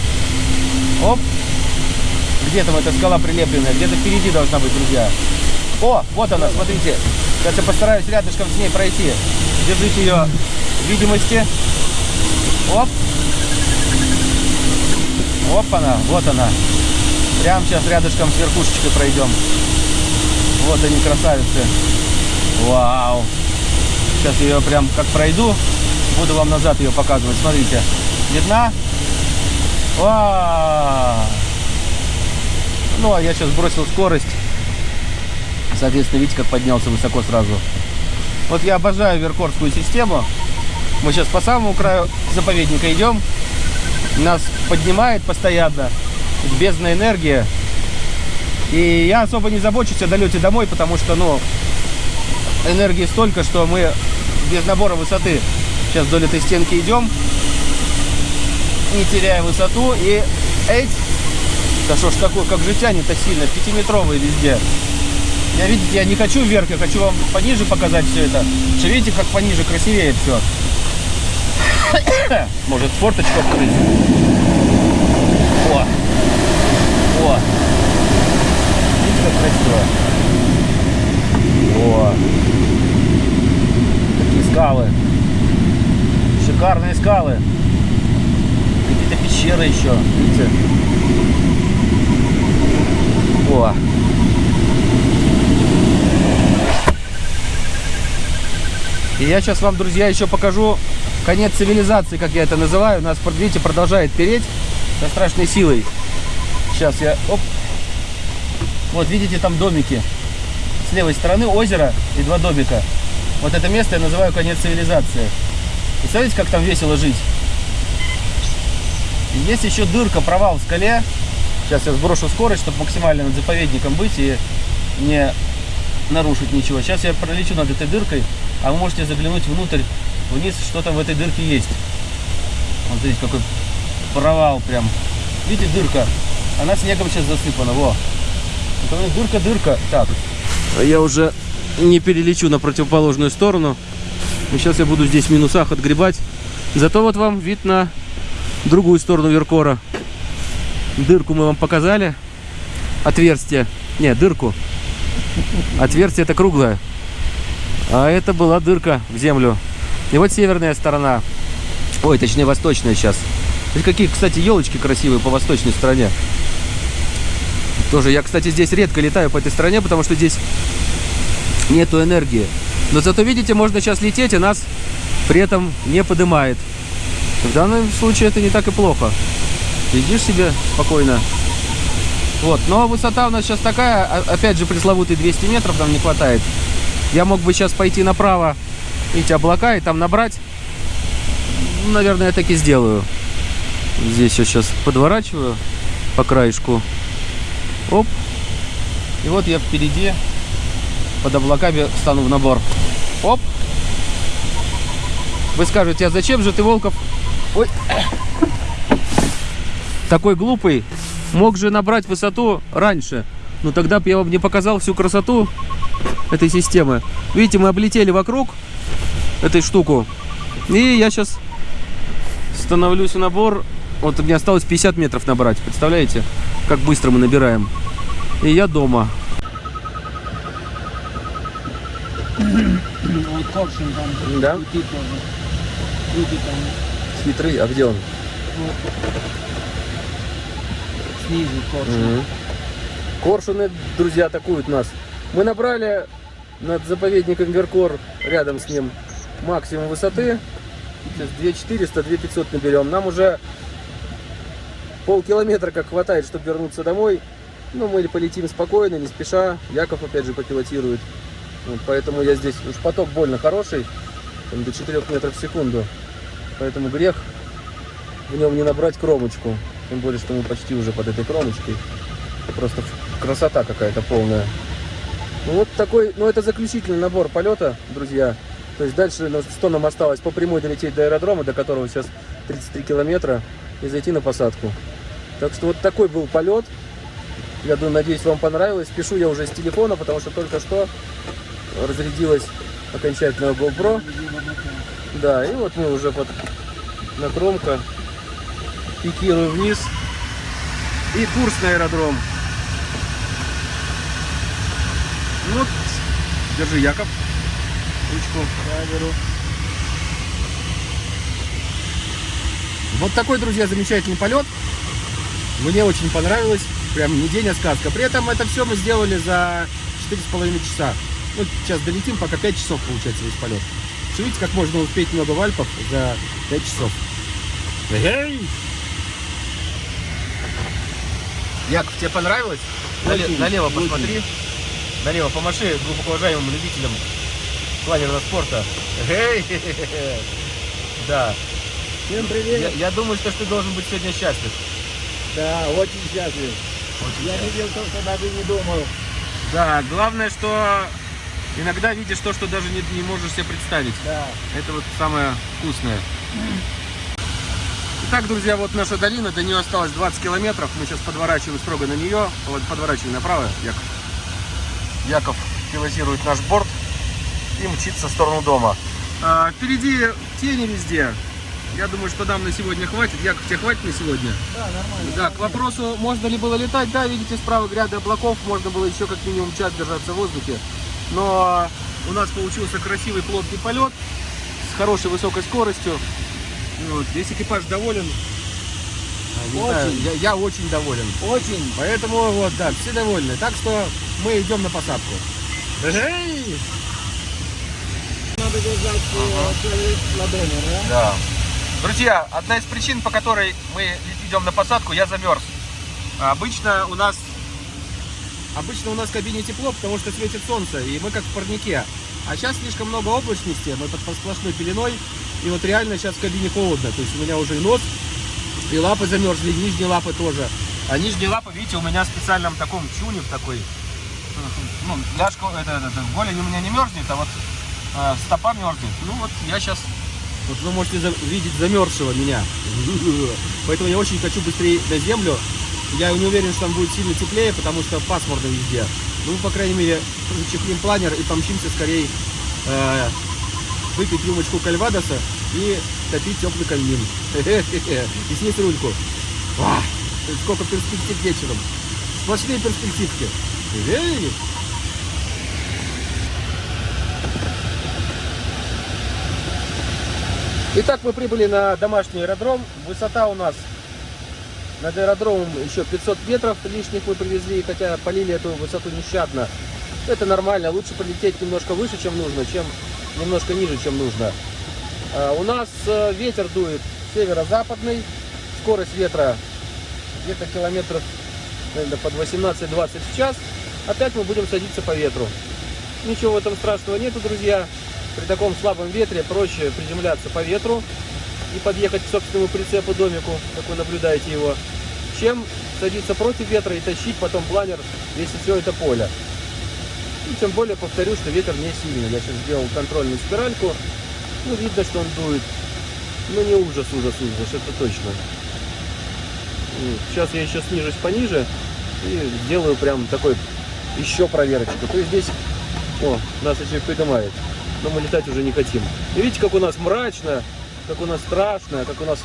Оп. Где там эта скала прилепленная? Где-то впереди должна быть, друзья. О, вот она, смотрите. Сейчас я постараюсь рядышком с ней пройти. Держите ее в видимости. Оп. Оп она, вот она. Прям сейчас рядышком с верхушечкой пройдем. Вот они, красавицы. Вау. Сейчас я ее прям как пройду, буду вам назад ее показывать. Смотрите. Видна? Вау. Ну, а я сейчас бросил скорость. Соответственно, видите, как поднялся высоко сразу. Вот я обожаю веркорскую систему. Мы сейчас по самому краю заповедника идем. Нас поднимает постоянно. Бездна энергия. И я особо не забочусь о долете домой, потому что, ну, энергии столько, что мы без набора высоты сейчас вдоль этой стенки идем, не теряя высоту. И эть, да что ж такое, как же тянет-то сильно, пятиметровые везде. Я, видите, я не хочу вверх, я хочу вам пониже показать все это. Что видите, как пониже красивее все. Может форточку открыть? О! О! Видите, как красиво? О! Какие скалы! Шикарные скалы! Какие-то пещеры еще, видите? О! И я сейчас вам, друзья, еще покажу конец цивилизации, как я это называю. Нас, видите, продолжает переть со страшной силой. Сейчас я... Оп. Вот, видите, там домики. С левой стороны озеро и два домика. Вот это место я называю конец цивилизации. Представляете, как там весело жить? Есть еще дырка, провал в скале. Сейчас я сброшу скорость, чтобы максимально над заповедником быть и не нарушить ничего. Сейчас я пролечу над этой дыркой, а вы можете заглянуть внутрь, вниз, что там в этой дырке есть. Вот здесь какой провал прям. Видите, дырка? Она снегом сейчас засыпана, во. Дырка-дырка. Так, Я уже не перелечу на противоположную сторону. И сейчас я буду здесь в минусах отгребать. Зато вот вам вид на другую сторону Веркора. Дырку мы вам показали. Отверстие. Не, дырку. Отверстие это круглое. А это была дырка в землю. И вот северная сторона. Ой, точнее восточная сейчас. Какие, кстати, елочки красивые по восточной стороне. Тоже я, кстати, здесь редко летаю по этой стороне, потому что здесь нету энергии. Но зато, видите, можно сейчас лететь, и нас при этом не поднимает. В данном случае это не так и плохо. Летишь себе спокойно. Вот, но высота у нас сейчас такая, а- опять же, пресловутые 200 метров нам не хватает. Я мог бы сейчас пойти направо, видите, облака, и там набрать. Наверное, я так и сделаю. Здесь я сейчас подворачиваю по краешку. Оп. И вот я впереди под облаками стану в набор. Оп! Вы скажете, а зачем же ты, Волков, ой, такой глупый, мог же набрать высоту раньше? Ну тогда бы я вам не показал всю красоту этой системы. Видите, мы облетели вокруг этой штуку. И я сейчас становлюсь в набор. Вот мне осталось 50 метров набрать. Представляете, как быстро мы набираем. И я дома. Вот коршун там. Да? Крутит там. Хитрый, а где он? Вот. Снизу коршун. Коршуны, друзья, атакуют нас. Мы набрали над заповедником Веркор, рядом с ним, максимум высоты. Сейчас 2400, 2500 наберем. Нам уже полкилометра как хватает, чтобы вернуться домой. Ну, мы полетим спокойно, не спеша. Яков опять же попилотирует. Вот, поэтому я здесь, уж поток больно хороший, там, до 4 метров в секунду. Поэтому грех в нем не набрать кромочку. Тем более, что мы почти уже под этой кромочкой. Просто красота какая-то полная. Ну вот такой, ну это заключительный набор полета, друзья. То есть дальше, ну, что нам осталось? По прямой долететь до аэродрома, до которого сейчас 33 километра, и зайти на посадку. Так что вот такой был полет. Я думаю, надеюсь, вам понравилось. Пишу я уже с телефона, потому что только что разрядилась окончательно GoPro. Да, и вот мы уже под на кромка пикируем вниз. И курс на аэродром. Ну вот, держи, Яков, ручку. Я Вот такой, друзья, замечательный полет. Мне очень понравилось. Прям не день, а сказка. При этом это все мы сделали за 4,5 часа. Ну, сейчас долетим, пока 5 часов получается весь полет. Что видите, как можно успеть много в Альпах за 5 часов. Эй! Яков, тебе понравилось? Нале- налево посмотри. Налево помаши глубоко уважаемым любителям планерного спорта. Эй! Да. Всем Я, привет. я думаю, что ты должен быть сегодня счастлив. Да, очень счастлив. Я видел то, что даже не думал. Да, главное, что иногда видишь то, что даже не, не можешь себе представить. Да. Это вот самое вкусное. Итак, друзья, вот наша долина, до нее осталось 20 километров. Мы сейчас подворачиваем строго на нее. Вот подворачиваем направо, Яков. Яков пилотирует наш борт и мчится в сторону дома. А, впереди тени везде. Я думаю, что нам на сегодня хватит. Яков, тебе хватит на сегодня? Да, нормально. Да, к вопросу, можно ли было летать, да, видите, справа гряды облаков, можно было еще как минимум час держаться в воздухе. Но у нас получился красивый плотный полет с хорошей высокой скоростью. Вот, весь экипаж доволен. А, Очень. знаю, я, я очень доволен. Очень. Поэтому вот, да, все довольны. Так что мы идем на посадку. Эй! Надо держать э, целый ладони, да? Да. Друзья, одна из причин, по которой мы идем на посадку, я замерз. Обычно у нас обычно у нас в кабине тепло, потому что светит солнце, и мы как в парнике. А сейчас слишком много облачности, мы под сплошной пеленой, и вот реально сейчас в кабине холодно. То есть у меня уже и нос, и лапы замерзли, и нижние лапы тоже. А нижние лапы, видите, у меня в специальном таком чуне, в такой, ну, ляжка, это, это, это, голень у меня не мерзнет, а вот э, стопа мерзнет. Ну вот я сейчас вот вы можете видеть замерзшего меня. Поэтому я очень хочу быстрее на землю. Я не уверен, что там будет сильно теплее, потому что пасмурно везде. Ну, по крайней мере, зачехлим планер и помчимся скорее э, выпить рюмочку кальвадоса и топить теплый камин. И снять рульку. Сколько перспектив вечером. Сплошные перспективки. Итак, мы прибыли на домашний аэродром. Высота у нас над аэродромом еще 500 метров лишних мы привезли, хотя полили эту высоту нещадно. Это нормально, лучше полететь немножко выше, чем нужно, чем немножко ниже, чем нужно. А, У нас э, ветер дует северо-западный, скорость ветра где-то километров наверное, под 18-20 в час. Опять мы будем садиться по ветру. Ничего в этом страшного нету, друзья. При таком слабом ветре проще приземляться по ветру и подъехать к собственному прицепу домику, как вы наблюдаете его, чем садиться против ветра и тащить потом планер, если все это поле. И тем более повторю, что ветер не сильный. Я сейчас сделал контрольную спиральку. Ну, видно, что он дует. Ну, не ужас, ужас, ужас, это точно. Сейчас я еще снижусь пониже и сделаю прям такой еще проверочку. То есть здесь, о, нас еще и поднимает. Но мы летать уже не хотим. И видите, как у нас мрачно, как у нас страшно, как у нас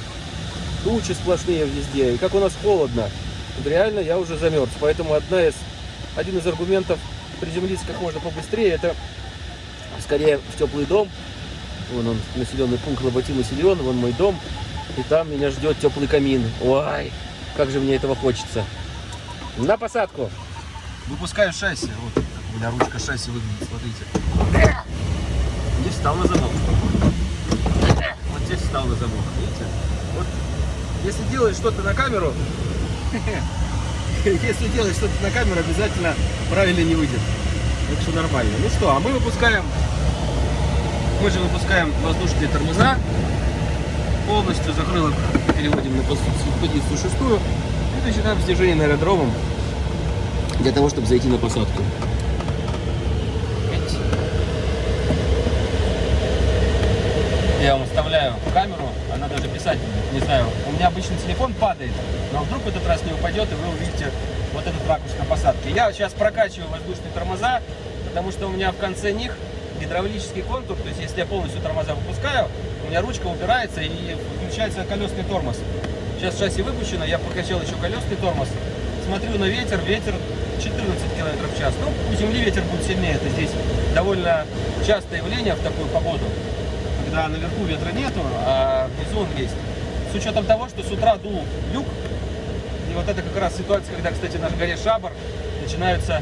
тучи сплошные везде, и как у нас холодно. Вот реально я уже замерз. Поэтому одна из, один из аргументов приземлиться как можно побыстрее, это скорее в теплый дом. Вон он, населенный пункт Лоботина Силион, вон мой дом. И там меня ждет теплый камин. Ой, как же мне этого хочется. На посадку. Выпускаю шасси. Вот у меня ручка шасси выглядит, смотрите. Встал на замок. Вот здесь встал на замок, видите? Вот если делаешь что-то на камеру, если делаешь что-то на камеру, обязательно правильно не выйдет. Так что нормально. Ну что, а мы выпускаем, мы же выпускаем воздушные тормоза. Полностью закрылок переводим на позицию шестую. И начинаем снижение на аэродромом для того, чтобы зайти на посадку. Я вам вставляю камеру, она даже писать не знаю. У меня обычно телефон падает, но вдруг в этот раз не упадет, и вы увидите вот этот ракурс на посадке. Я сейчас прокачиваю воздушные тормоза, потому что у меня в конце них гидравлический контур, то есть если я полностью тормоза выпускаю, у меня ручка убирается и включается колесный тормоз. Сейчас шасси выпущено, я прокачал еще колесный тормоз. Смотрю на ветер, ветер 14 км в час. Ну, у земли ветер будет сильнее, это здесь довольно частое явление в такую погоду когда наверху ветра нету, а внизу он есть. С учетом того, что с утра дул люк, и вот это как раз ситуация, когда, кстати, на горе Шабар начинаются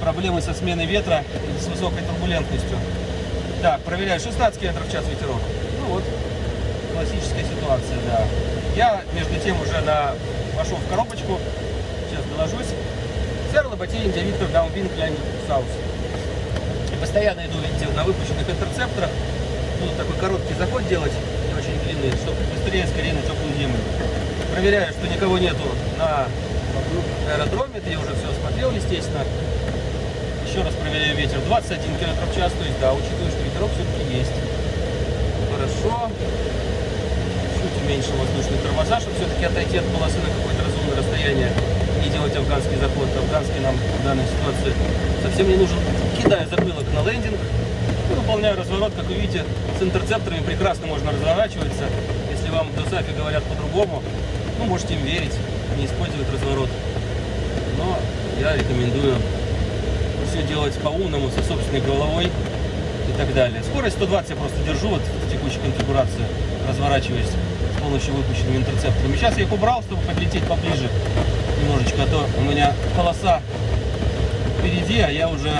проблемы со сменой ветра и с высокой турбулентностью. Так, проверяю, 16 км в час ветерок. Ну вот, классическая ситуация, да. Я, между тем, уже на... вошел в коробочку, сейчас доложусь. Серла Ботей Индиавиктор Даунвинг Ляни Саус. Постоянно иду, видите, на выпущенных интерцепторах буду такой короткий заход делать, не очень длинный, чтобы быстрее, скорее на теплую землю. Проверяю, что никого нету на аэродроме, это я уже все осмотрел, естественно. Еще раз проверяю ветер, 21 км в час, то есть, да, учитывая, что ветерок все-таки есть. Хорошо. Чуть уменьшил воздушные тормоза, чтобы все-таки отойти от полосы на какое-то разумное расстояние не делать афганский заход. Афганский нам в данной ситуации совсем не нужен. Кидаю закрылок на лендинг, выполняю разворот, как вы видите, с интерцепторами прекрасно можно разворачиваться. Если вам в говорят по-другому, ну, можете им верить, не использовать разворот. Но я рекомендую все делать по-умному, со собственной головой и так далее. Скорость 120 я просто держу вот в текущей конфигурации, разворачиваясь с помощью выпущенными интерцепторами. Сейчас я их убрал, чтобы подлететь поближе немножечко, а то у меня полоса впереди, а я уже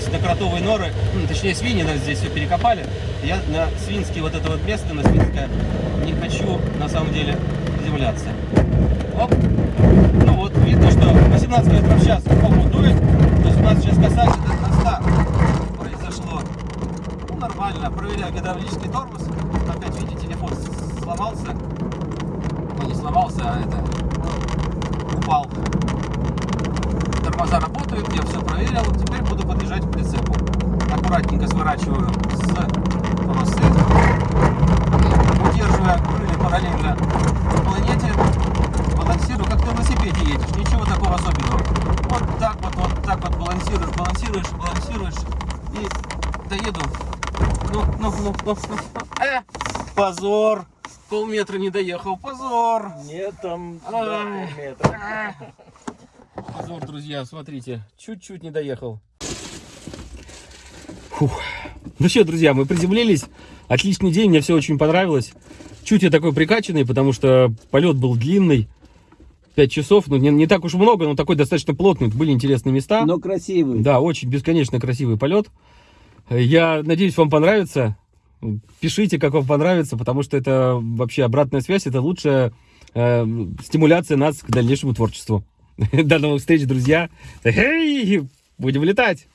здесь на кротовые норы, ну, точнее свиньи нас здесь все перекопали. Я на свинские вот это вот место, на свинское, не хочу на самом деле приземляться. Оп. Ну вот, видно, что 18 метров в час холод дует, то есть у нас сейчас касается до 100 произошло. Ну, нормально, проверяю гидравлический тормоз. Опять, видите, телефон сломался. Ну, не сломался, а это упал тормоза работают, я все проверил. Теперь буду подъезжать к прицепу. Аккуратненько сворачиваю с полосы, удерживая крылья параллельно планете, балансирую, как на велосипеде едешь, ничего такого особенного. Вот так вот, вот так вот балансируешь, балансируешь, балансируешь и доеду. Ну, ну, ну, ну, ну. Э, позор! Полметра не доехал, позор! Нет, там Ай. метра. Позор, друзья, смотрите, чуть-чуть не доехал. Фух. Ну что, друзья, мы приземлились. Отличный день, мне все очень понравилось. Чуть я такой прикачанный, потому что полет был длинный. 5 часов, ну не, не так уж много, но такой достаточно плотный. Были интересные места. Но красивый. Да, очень бесконечно красивый полет. Я надеюсь, вам понравится. Пишите, как вам понравится, потому что это вообще обратная связь, это лучшая э, стимуляция нас к дальнейшему творчеству. До новых встреч, друзья. Эй, будем летать.